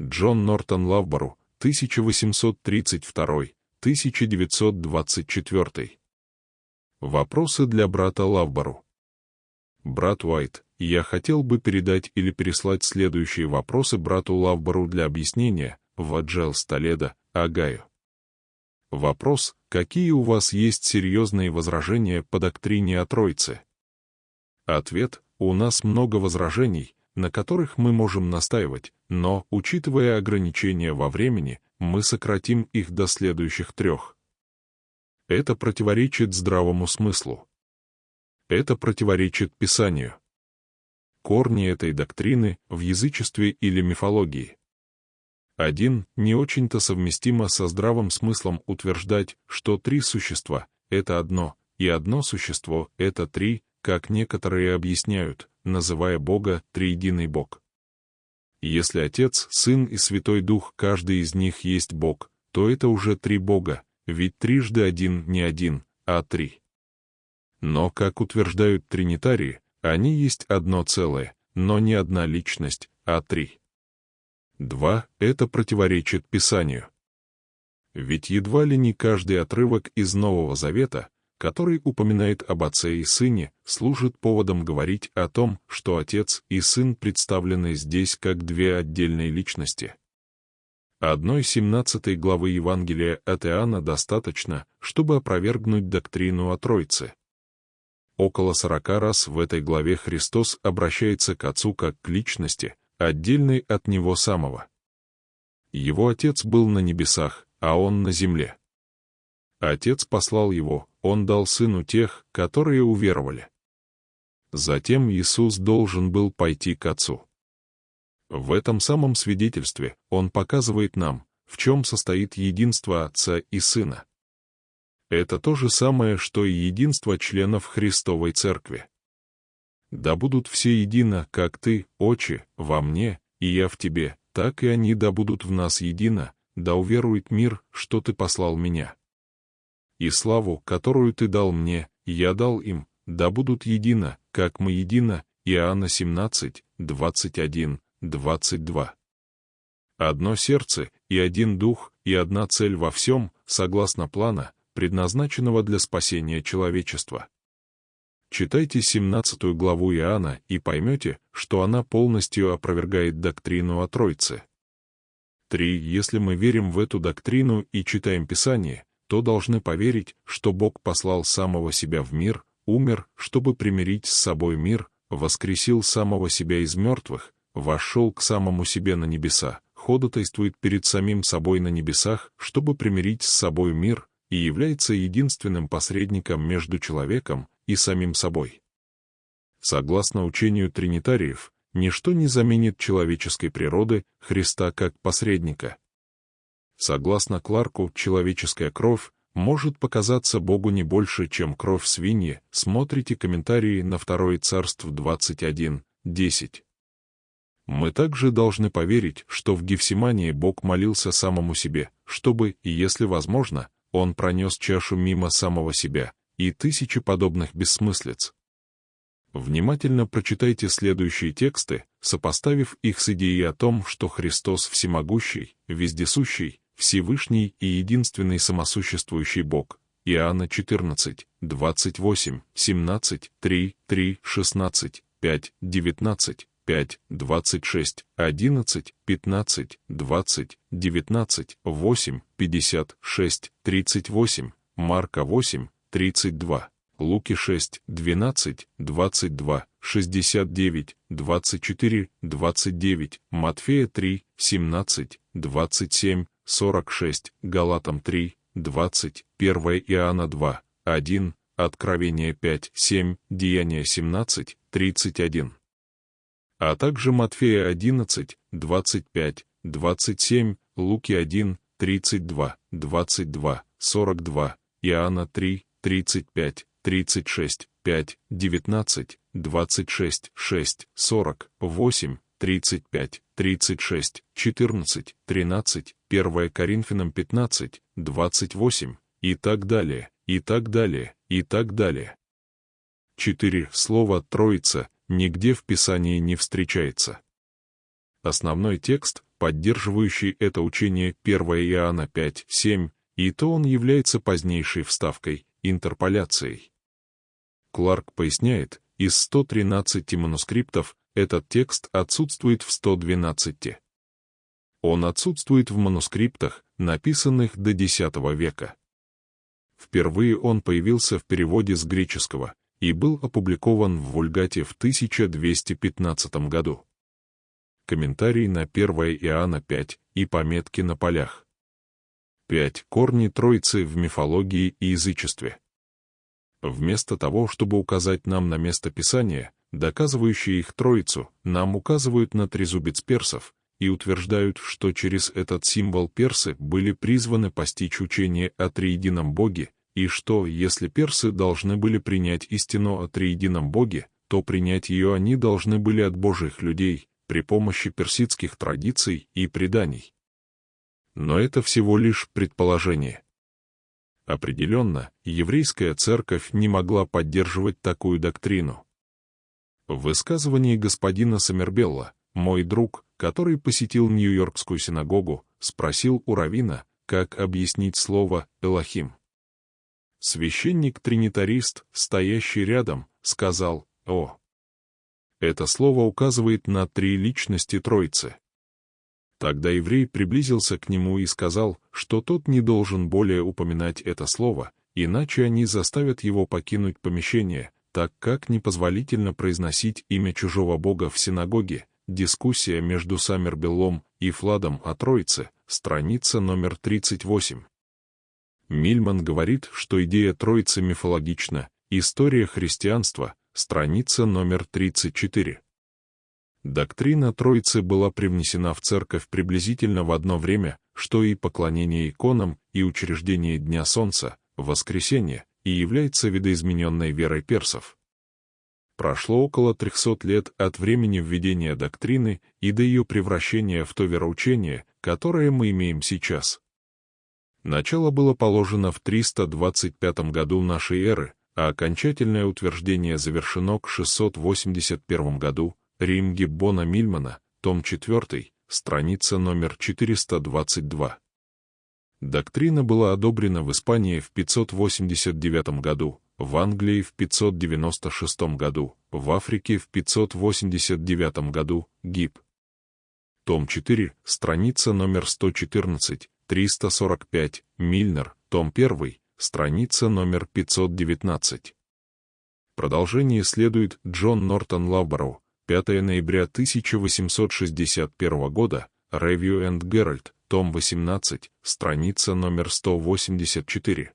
Джон Нортон Лавбору, 1832-1924. Вопросы для брата Лавбору. Брат Уайт, я хотел бы передать или переслать следующие вопросы брату Лавбору для объяснения в Аджел Столеда, Агаю. Вопрос, какие у вас есть серьезные возражения по доктрине о Троице? Ответ, у нас много возражений, на которых мы можем настаивать, но, учитывая ограничения во времени, мы сократим их до следующих трех. Это противоречит здравому смыслу. Это противоречит Писанию. Корни этой доктрины в язычестве или мифологии. Один, не очень-то совместимо со здравым смыслом утверждать, что три существа — это одно, и одно существо — это три, как некоторые объясняют, называя Бога триединый Бог. Если Отец, Сын и Святой Дух, каждый из них есть Бог, то это уже три Бога, ведь трижды один не один, а три. Но, как утверждают тринитарии, они есть одно целое, но не одна личность, а три. Два — это противоречит Писанию. Ведь едва ли не каждый отрывок из Нового Завета который упоминает об отце и сыне, служит поводом говорить о том, что отец и сын представлены здесь как две отдельные личности. Одной 17 главы Евангелия от Иоанна достаточно, чтобы опровергнуть доктрину о Троице. Около сорока раз в этой главе Христос обращается к Отцу как к личности, отдельной от Него самого. Его Отец был на небесах, а Он на земле. Отец послал его, он дал сыну тех, которые уверовали. Затем Иисус должен был пойти к Отцу. В этом самом свидетельстве он показывает нам, в чем состоит единство Отца и Сына. Это то же самое, что и единство членов Христовой Церкви. «Да будут все едино, как Ты, Отче, во мне, и я в Тебе, так и они да будут в нас едино, да уверует мир, что Ты послал меня» и славу, которую Ты дал мне, я дал им, да будут едино, как мы едино, Иоанна 17, 21, 22. Одно сердце и один дух и одна цель во всем, согласно плана, предназначенного для спасения человечества. Читайте 17 главу Иоанна и поймете, что она полностью опровергает доктрину о Тройце. 3. Если мы верим в эту доктрину и читаем Писание, то должны поверить, что Бог послал самого себя в мир, умер, чтобы примирить с собой мир, воскресил самого себя из мертвых, вошел к самому себе на небеса, ходатайствует перед самим собой на небесах, чтобы примирить с собой мир, и является единственным посредником между человеком и самим собой. Согласно учению тринитариев, ничто не заменит человеческой природы Христа как посредника, Согласно Кларку, человеческая кровь может показаться Богу не больше, чем кровь свиньи. Смотрите комментарии на Второе Царство 21, 10. Мы также должны поверить, что в Гефсимании Бог молился самому себе, чтобы, если возможно, он пронес чашу мимо самого себя, и тысячи подобных бессмыслиц. Внимательно прочитайте следующие тексты, сопоставив их с идеей о том, что Христос всемогущий, вездесущий, Всевышний и единственный самосуществующий Бог. Иоанна 14, 28, 17, 3, 3, 16, 5, 19, 5, 26, 11, 15, 20, 19, 8, 56, 38, Марка 8, 32, Луки 6, 12, 22, 69, 24, 29, Матфея 3, 17, 27, 46, Галатам 3, 20, 1 Иоанна 2, 1, Откровение 5, 7, Деяния 17, 31. А также Матфея 11, 25, 27, Луки 1, 32, 22, 42, Иоанна 3, 35, 36, 5, 19, 26, 6, 40, 8, 35, 36, 14, 13, 1 Коринфянам 15, 28 и так далее, и так далее, и так далее. 4. Слово «троица» нигде в Писании не встречается. Основной текст, поддерживающий это учение 1 Иоанна 5, 7, и то он является позднейшей вставкой, интерполяцией. Кларк поясняет, из 113 манускриптов этот текст отсутствует в 112. Он отсутствует в манускриптах, написанных до X века. Впервые он появился в переводе с греческого и был опубликован в Вульгате в 1215 году. Комментарий на 1 Иоанна 5 и пометки на полях. 5. Корни Троицы в мифологии и язычестве. Вместо того, чтобы указать нам на место Писания, доказывающее их Троицу, нам указывают на трезубец персов, и утверждают, что через этот символ персы были призваны постичь учение о триедином Боге, и что, если персы должны были принять истину о триедином Боге, то принять ее они должны были от божьих людей, при помощи персидских традиций и преданий. Но это всего лишь предположение. Определенно, еврейская церковь не могла поддерживать такую доктрину. В высказывании господина Саммербелла, мой друг, который посетил Нью-Йоркскую синагогу, спросил у Равина, как объяснить слово «элохим». Священник-тринитарист, стоящий рядом, сказал «О». Это слово указывает на три личности Троицы. Тогда еврей приблизился к нему и сказал, что тот не должен более упоминать это слово, иначе они заставят его покинуть помещение, так как непозволительно произносить имя чужого бога в синагоге, Дискуссия между Саммербеллом и Фладом о Троице, страница номер 38. Мильман говорит, что идея Троицы мифологична, история христианства, страница номер 34. Доктрина Троицы была привнесена в церковь приблизительно в одно время, что и поклонение иконам, и учреждение Дня Солнца, воскресенье, и является видоизмененной верой персов. Прошло около 300 лет от времени введения доктрины и до ее превращения в то вероучение, которое мы имеем сейчас. Начало было положено в 325 году нашей эры, а окончательное утверждение завершено к 681 году, Рим Гиббона Мильмана, том 4, страница номер 422. Доктрина была одобрена в Испании в 589 году, в Англии в 596 году, в Африке в 589 году, ГИБ. Том 4, страница номер 114, 345, Мильнер, том 1, страница номер 519. Продолжение следует Джон Нортон Лавбороу, 5 ноября 1861 года, Review and Herald, том 18, страница номер 184.